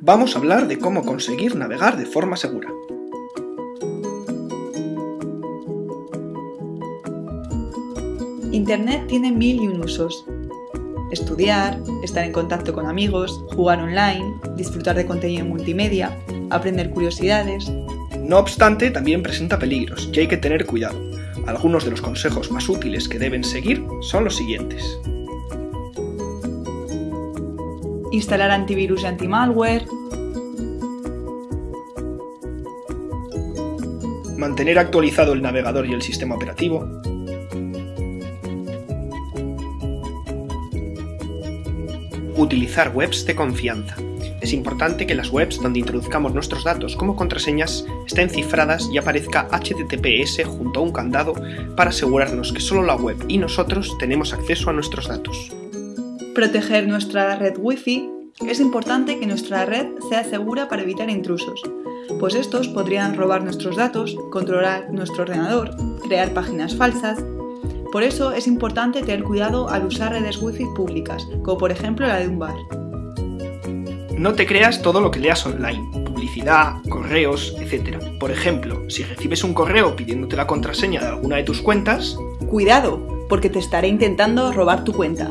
vamos a hablar de cómo conseguir navegar de forma segura. Internet tiene mil y un usos. Estudiar, estar en contacto con amigos, jugar online, disfrutar de contenido multimedia, aprender curiosidades. No obstante, también presenta peligros y hay que tener cuidado. Algunos de los consejos más útiles que deben seguir son los siguientes. Instalar antivirus y antimalware. Mantener actualizado el navegador y el sistema operativo. Utilizar webs de confianza. Es importante que las webs donde introduzcamos nuestros datos como contraseñas estén cifradas y aparezca HTTPS junto a un candado para asegurarnos que solo la web y nosotros tenemos acceso a nuestros datos. Proteger nuestra red Wi-Fi. Es importante que nuestra red sea segura para evitar intrusos, pues estos podrían robar nuestros datos, controlar nuestro ordenador, crear páginas falsas. Por eso es importante tener cuidado al usar redes Wi-Fi públicas, como por ejemplo la de un bar. No te creas todo lo que leas online, publicidad, correos, etc. Por ejemplo, si recibes un correo pidiéndote la contraseña de alguna de tus cuentas... ¡Cuidado! Porque te estaré intentando robar tu cuenta.